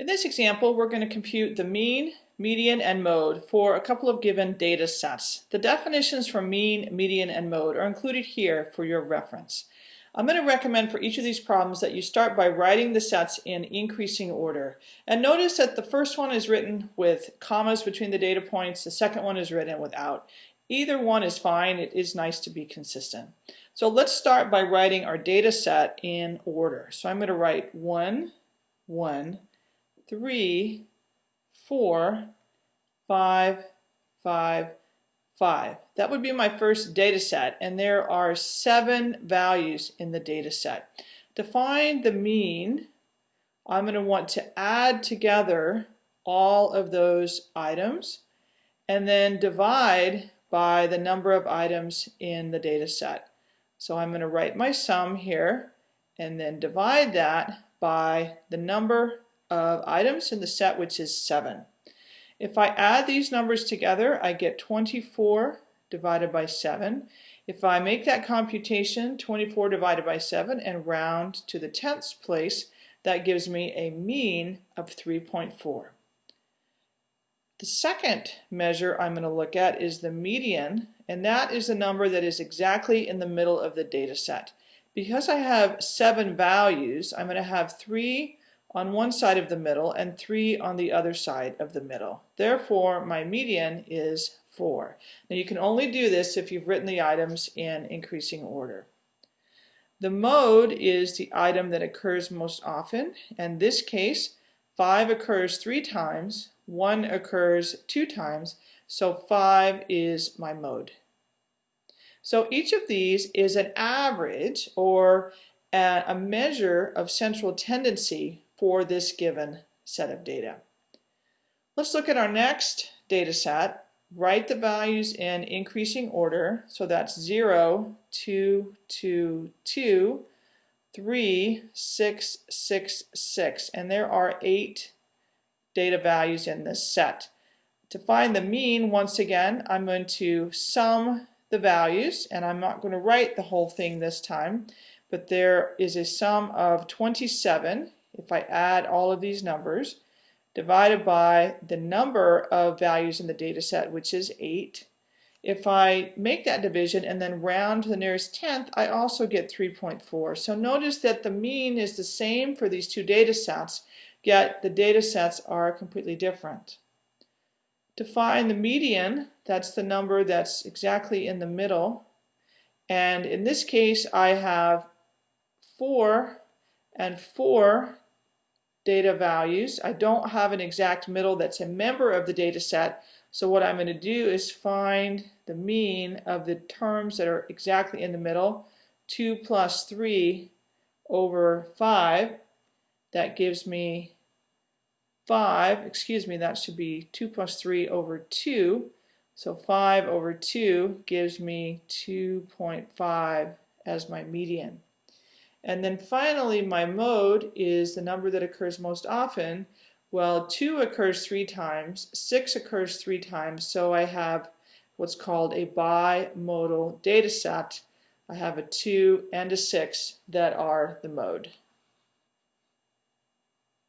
In this example, we're going to compute the mean, median, and mode for a couple of given data sets. The definitions for mean, median, and mode are included here for your reference. I'm going to recommend for each of these problems that you start by writing the sets in increasing order. And notice that the first one is written with commas between the data points, the second one is written without. Either one is fine, it is nice to be consistent. So let's start by writing our data set in order. So I'm going to write 1, 1, three, four, five, five, five. That would be my first data set, and there are seven values in the data set. To find the mean, I'm going to want to add together all of those items and then divide by the number of items in the data set. So I'm going to write my sum here and then divide that by the number of items in the set, which is 7. If I add these numbers together, I get 24 divided by 7. If I make that computation, 24 divided by 7, and round to the tenths place, that gives me a mean of 3.4. The second measure I'm going to look at is the median, and that is the number that is exactly in the middle of the data set. Because I have seven values, I'm going to have three on one side of the middle and 3 on the other side of the middle. Therefore, my median is 4. Now you can only do this if you've written the items in increasing order. The mode is the item that occurs most often. In this case, 5 occurs 3 times, 1 occurs 2 times, so 5 is my mode. So each of these is an average or a measure of central tendency for this given set of data. Let's look at our next data set. Write the values in increasing order. So that's 0, 2, 2, 2, 3, 6, 6, 6. And there are eight data values in this set. To find the mean, once again, I'm going to sum the values, and I'm not going to write the whole thing this time, but there is a sum of 27 if I add all of these numbers, divided by the number of values in the data set, which is 8, if I make that division and then round to the nearest tenth, I also get 3.4. So notice that the mean is the same for these two data sets, yet the data sets are completely different. To find the median, that's the number that's exactly in the middle. And in this case, I have 4 and 4 data values. I don't have an exact middle that's a member of the data set. So what I'm going to do is find the mean of the terms that are exactly in the middle. 2 plus 3 over 5. That gives me 5. Excuse me, that should be 2 plus 3 over 2. So 5 over 2 gives me 2.5 as my median. And then finally, my mode is the number that occurs most often. Well, 2 occurs three times, 6 occurs three times, so I have what's called a bimodal data set. I have a 2 and a 6 that are the mode.